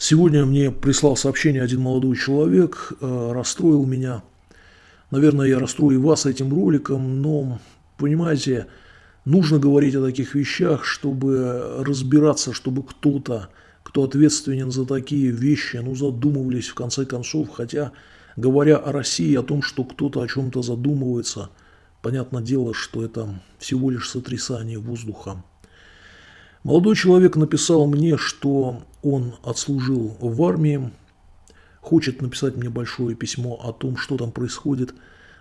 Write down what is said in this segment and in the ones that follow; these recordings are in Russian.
Сегодня мне прислал сообщение один молодой человек, э, расстроил меня. Наверное, я расстрою вас этим роликом, но, понимаете, нужно говорить о таких вещах, чтобы разбираться, чтобы кто-то, кто ответственен за такие вещи, ну, задумывались в конце концов. Хотя, говоря о России, о том, что кто-то о чем-то задумывается, понятное дело, что это всего лишь сотрясание воздуха. Молодой человек написал мне, что он отслужил в армии, хочет написать мне большое письмо о том, что там происходит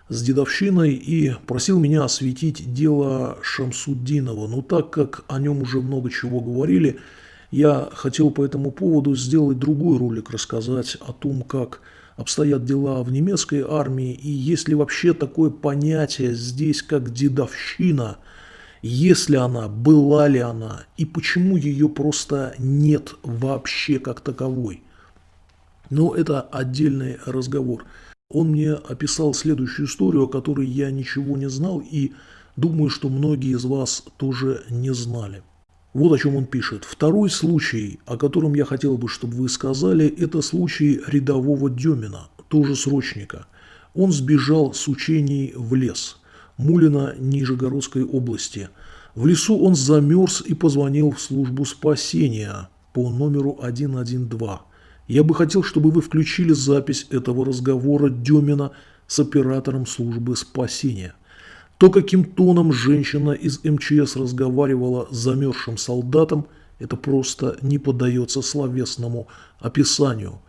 с дедовщиной, и просил меня осветить дело Шамсуддинова. Но так как о нем уже много чего говорили, я хотел по этому поводу сделать другой ролик, рассказать о том, как обстоят дела в немецкой армии, и есть ли вообще такое понятие здесь, как дедовщина – есть ли она, была ли она, и почему ее просто нет вообще как таковой. Но это отдельный разговор. Он мне описал следующую историю, о которой я ничего не знал, и думаю, что многие из вас тоже не знали. Вот о чем он пишет. Второй случай, о котором я хотел бы, чтобы вы сказали, это случай рядового Демина, тоже срочника. Он сбежал с учений в лес – Мулина Нижегородской области. В лесу он замерз и позвонил в службу спасения по номеру 112. Я бы хотел, чтобы вы включили запись этого разговора Демина с оператором службы спасения. То, каким тоном женщина из МЧС разговаривала с замерзшим солдатом, это просто не поддается словесному описанию.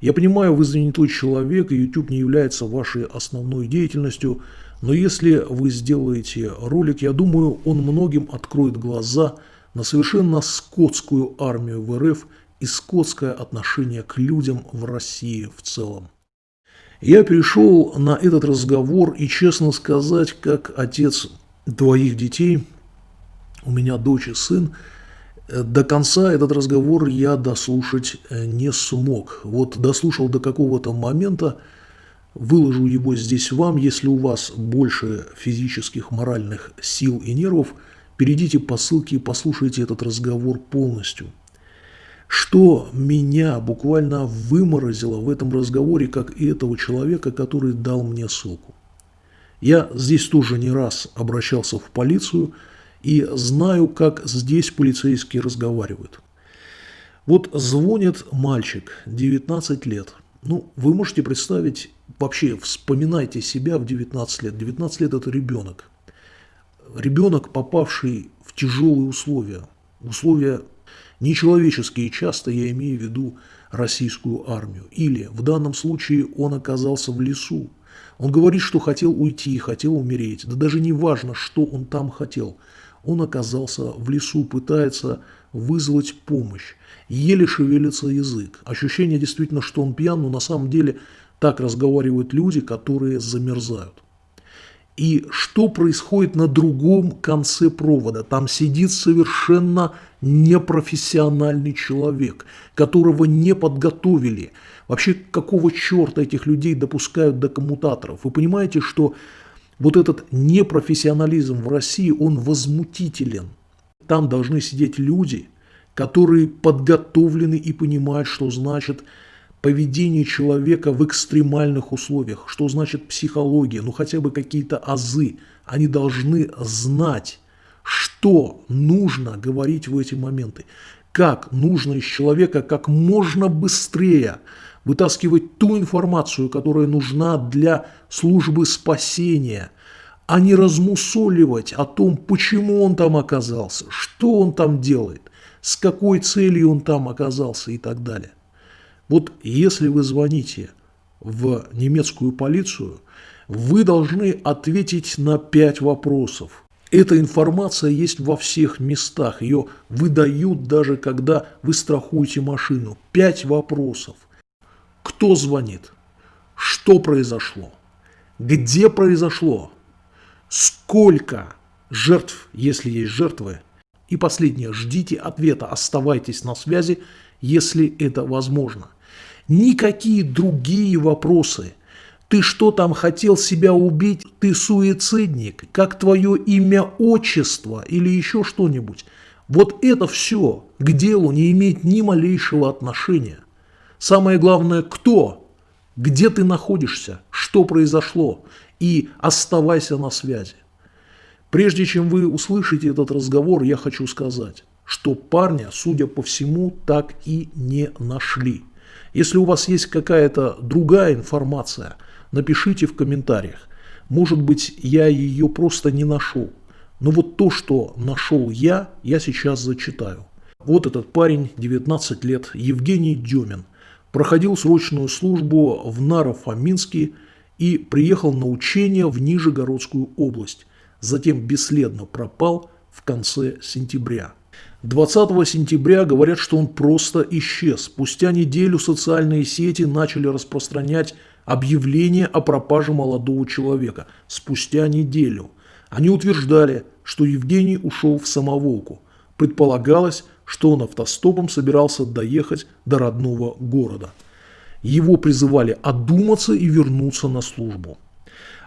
Я понимаю, вы занятой человек, и YouTube не является вашей основной деятельностью, но если вы сделаете ролик, я думаю, он многим откроет глаза на совершенно скотскую армию в РФ и скотское отношение к людям в России в целом. Я перешел на этот разговор и, честно сказать, как отец двоих детей, у меня дочь и сын, до конца этот разговор я дослушать не смог. Вот дослушал до какого-то момента, Выложу его здесь вам, если у вас больше физических, моральных сил и нервов, перейдите по ссылке и послушайте этот разговор полностью. Что меня буквально выморозило в этом разговоре, как и этого человека, который дал мне ссылку. Я здесь тоже не раз обращался в полицию и знаю, как здесь полицейские разговаривают. Вот звонит мальчик, 19 лет. Ну, вы можете представить вообще вспоминайте себя в 19 лет. 19 лет – это ребенок. Ребенок, попавший в тяжелые условия. Условия нечеловеческие часто, я имею в виду российскую армию. Или в данном случае он оказался в лесу. Он говорит, что хотел уйти, хотел умереть. Да даже не важно, что он там хотел. Он оказался в лесу, пытается вызвать помощь. Еле шевелится язык. Ощущение действительно, что он пьян, но на самом деле так разговаривают люди, которые замерзают. И что происходит на другом конце провода? Там сидит совершенно непрофессиональный человек, которого не подготовили. Вообще, какого черта этих людей допускают до коммутаторов? Вы понимаете, что вот этот непрофессионализм в России, он возмутителен. Там должны сидеть люди, которые подготовлены и понимают, что значит поведение человека в экстремальных условиях, что значит психология, ну хотя бы какие-то азы. Они должны знать, что нужно говорить в эти моменты, как нужно из человека как можно быстрее вытаскивать ту информацию, которая нужна для службы спасения, а не размусоливать о том, почему он там оказался, что он там делает, с какой целью он там оказался и так далее. Вот если вы звоните в немецкую полицию, вы должны ответить на пять вопросов. Эта информация есть во всех местах, ее выдают даже когда вы страхуете машину. Пять вопросов. Кто звонит? Что произошло? Где произошло? Сколько жертв, если есть жертвы? И последнее, ждите ответа, оставайтесь на связи, если это возможно. Никакие другие вопросы. Ты что там хотел себя убить? Ты суицидник? Как твое имя, отчество или еще что-нибудь? Вот это все к делу не имеет ни малейшего отношения. Самое главное, кто, где ты находишься, что произошло, и оставайся на связи. Прежде чем вы услышите этот разговор, я хочу сказать, что парня, судя по всему, так и не нашли. Если у вас есть какая-то другая информация, напишите в комментариях. Может быть, я ее просто не нашел. Но вот то, что нашел я, я сейчас зачитаю. Вот этот парень, 19 лет, Евгений Демин, проходил срочную службу в Наро-Фоминске и приехал на учение в Нижегородскую область. Затем бесследно пропал в конце сентября. 20 сентября говорят, что он просто исчез. Спустя неделю социальные сети начали распространять объявление о пропаже молодого человека. Спустя неделю. Они утверждали, что Евгений ушел в самоволку. Предполагалось, что он автостопом собирался доехать до родного города. Его призывали одуматься и вернуться на службу.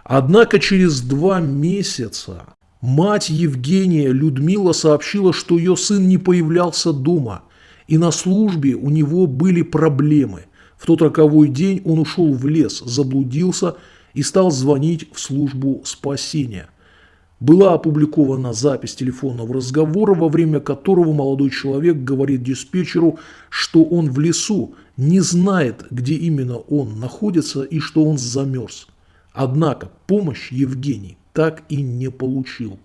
Однако через два месяца мать Евгения Людмила сообщила, что ее сын не появлялся дома, и на службе у него были проблемы. В тот роковой день он ушел в лес, заблудился и стал звонить в службу спасения – была опубликована запись телефонного разговора, во время которого молодой человек говорит диспетчеру, что он в лесу, не знает, где именно он находится и что он замерз. Однако помощь Евгений так и не получил.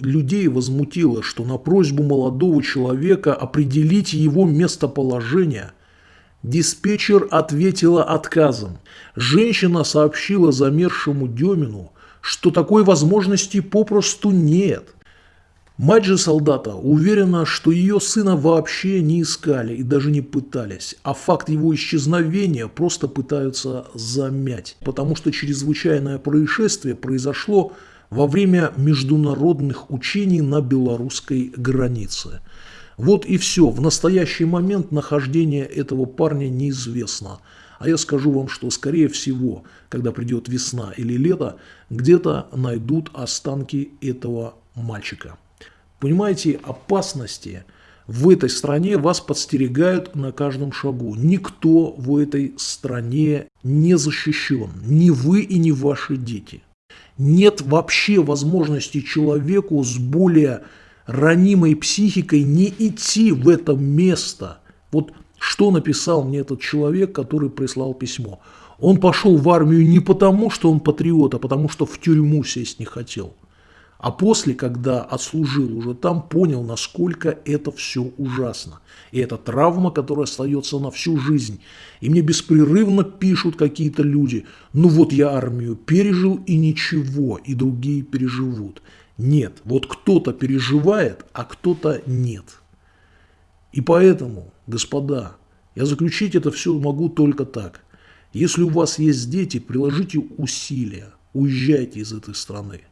Людей возмутило, что на просьбу молодого человека определить его местоположение диспетчер ответила отказом. Женщина сообщила замерзшему Демину, что такой возможности попросту нет. Мать же солдата уверена, что ее сына вообще не искали и даже не пытались, а факт его исчезновения просто пытаются замять, потому что чрезвычайное происшествие произошло во время международных учений на белорусской границе. Вот и все. В настоящий момент нахождение этого парня неизвестно. А я скажу вам, что скорее всего, когда придет весна или лето, где-то найдут останки этого мальчика. Понимаете, опасности в этой стране вас подстерегают на каждом шагу. Никто в этой стране не защищен, ни вы и ни ваши дети. Нет вообще возможности человеку с более ранимой психикой не идти в это место. Вот что написал мне этот человек, который прислал письмо? Он пошел в армию не потому, что он патриот, а потому, что в тюрьму сесть не хотел. А после, когда отслужил уже там, понял, насколько это все ужасно. И это травма, которая остается на всю жизнь. И мне беспрерывно пишут какие-то люди, ну вот я армию пережил и ничего, и другие переживут. Нет, вот кто-то переживает, а кто-то нет. И поэтому, господа, я заключить это все могу только так. Если у вас есть дети, приложите усилия, уезжайте из этой страны.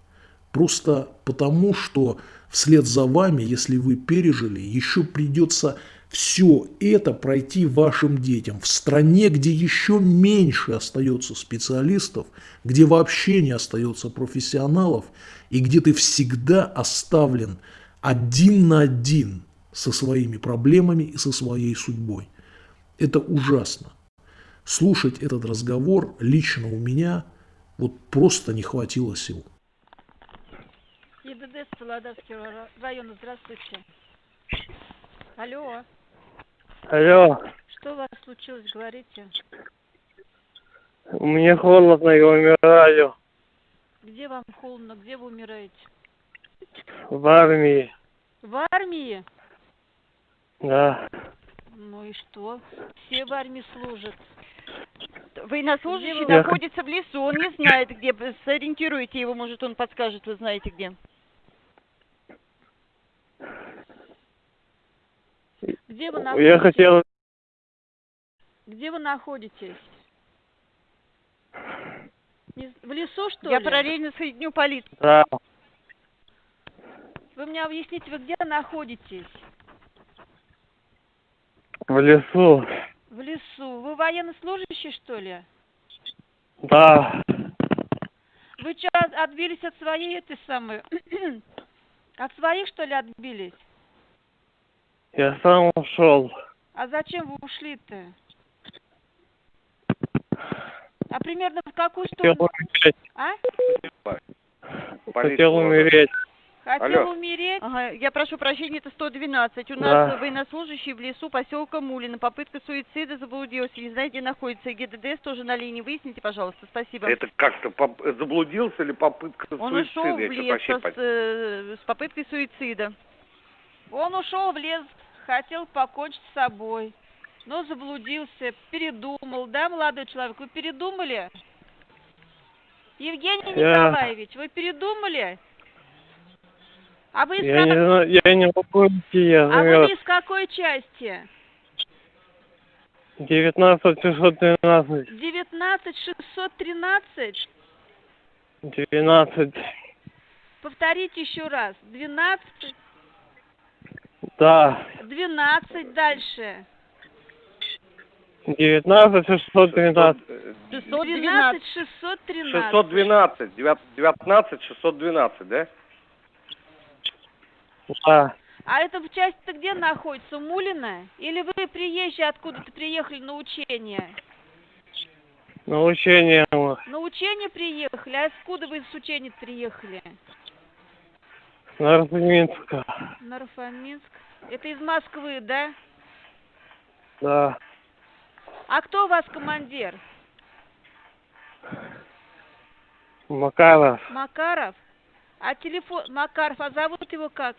Просто потому, что вслед за вами, если вы пережили, еще придется все это пройти вашим детям в стране, где еще меньше остается специалистов, где вообще не остается профессионалов и где ты всегда оставлен один на один со своими проблемами и со своей судьбой. Это ужасно. Слушать этот разговор лично у меня вот просто не хватило сил. ЕДД Солодовского района, здравствуйте. Алло. Алло. Что у вас случилось, говорите? Мне холодно, я умираю. Где вам холодно, где вы умираете? В армии. В армии? Да. Ну и что? Все в армии служат. Военнослужащий Я- находится в лесу, он не знает, где. Сориентируйте его, может, он подскажет, вы знаете где. Где вы Я находитесь? хотел... Где вы находитесь? В лесу, что Я ли? параллельно соединю полицию. Да. Вы мне объясните, вы где находитесь? В лесу. В лесу. Вы военнослужащий, что ли? Да. Вы что, от- отбились от своей этой самой... от своих, что ли, отбились? Я сам ушел. А зачем вы ушли-то? А примерно в какую сторону? Хотел умереть. А? Хотел умереть. Хотел Алло. умереть? Ага, я прошу прощения, это 112. У Да. нас военнослужащий в лесу поселка Мулина. Попытка суицида заблудился. Не знаете, где находится. ГДДС тоже на линии. Выясните, пожалуйста. Спасибо. Это как-то поп- заблудился или попытка Он суицида? ушел в лес со- с, э, с попыткой суицида. Он ушел в лес, хотел покончить с собой, но заблудился, передумал, да, молодой человек? Вы передумали? Евгений Николаевич, вы передумали? А вы из, Я не как- знаю, я не могу идти, я а вы из какой части? 19 612. 19 613? 12. Повторите еще раз. 12, Да. 12 дальше. 19 612. 12 613. 612. Девят- 19 612, да? Да. А это в части-то где находится? Мулина? Или вы приезжие откуда-то приехали на учение? На учение. На учение приехали? А откуда вы с учения приехали? На Арзаминска. Нарфоминск. Это из Москвы, да? Да. А кто у вас командир? Макаров. Макаров? А телефон... Макаров, а зовут его как?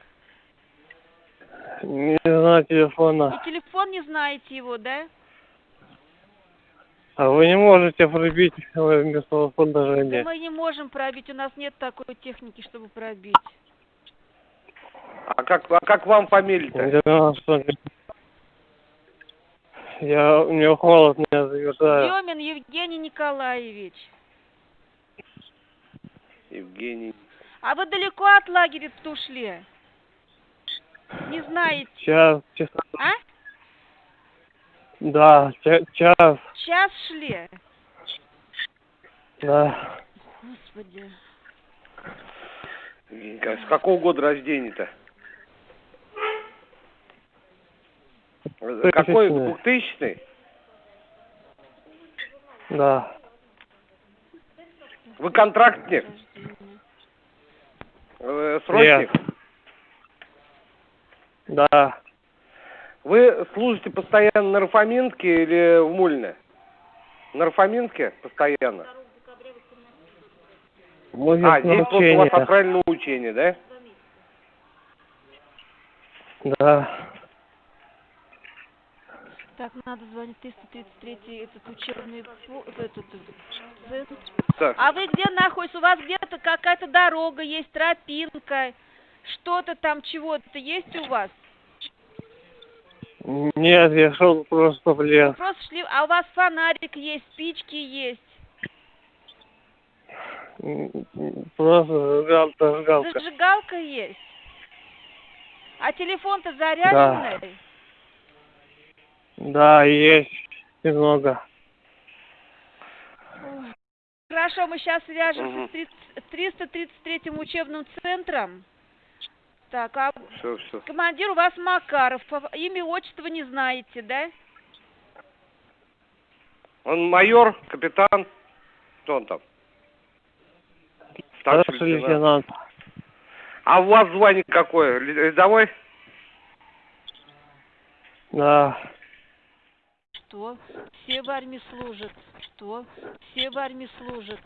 Не знаю телефона. И телефон не знаете его, да? А вы не можете пробить мой телефон даже Да нет. мы не можем пробить, у нас нет такой техники, чтобы пробить. А как, а как вам фамилия-то? Что. Я, у меня холод меня замерзает. Демин Евгений Николаевич. Евгений. А вы далеко от лагеря-то ушли? Не знаете, Час, час. а? Да, ча- час. Час шли? Да. Господи. С какого года рождения-то? Какой? Двухтысячный. Двухтысячный? Да. Вы контрактник? Э, Срочник? Да. Вы служите постоянно на Рафаминске или в Мульне? На Рафаминске постоянно? Будет А, здесь вот у вас на учение, да? Да. Так, надо звонить 333 этот учебный этот, этот. Так. А вы где находитесь? У вас где-то какая-то дорога есть, тропинка, что-то там, чего-то есть у вас? Нет, я шел просто в лес. Просто шли, а у вас фонарик есть, спички есть, Просто зажигал, зажигалка. зажигалка есть. А телефон-то заряженный? Да, есть немного. Хорошо, мы сейчас свяжемся Мгм. с 333 учебным центром. Так, а Все, все. командир у вас Макаров, имя, отчество не знаете, да? Он майор, капитан. Кто он там? Старший Старший лейтенант. лейтенант. А у вас звание какое? Рядовой? Да. Что? Все в армии служат. Что? Все в армии служат.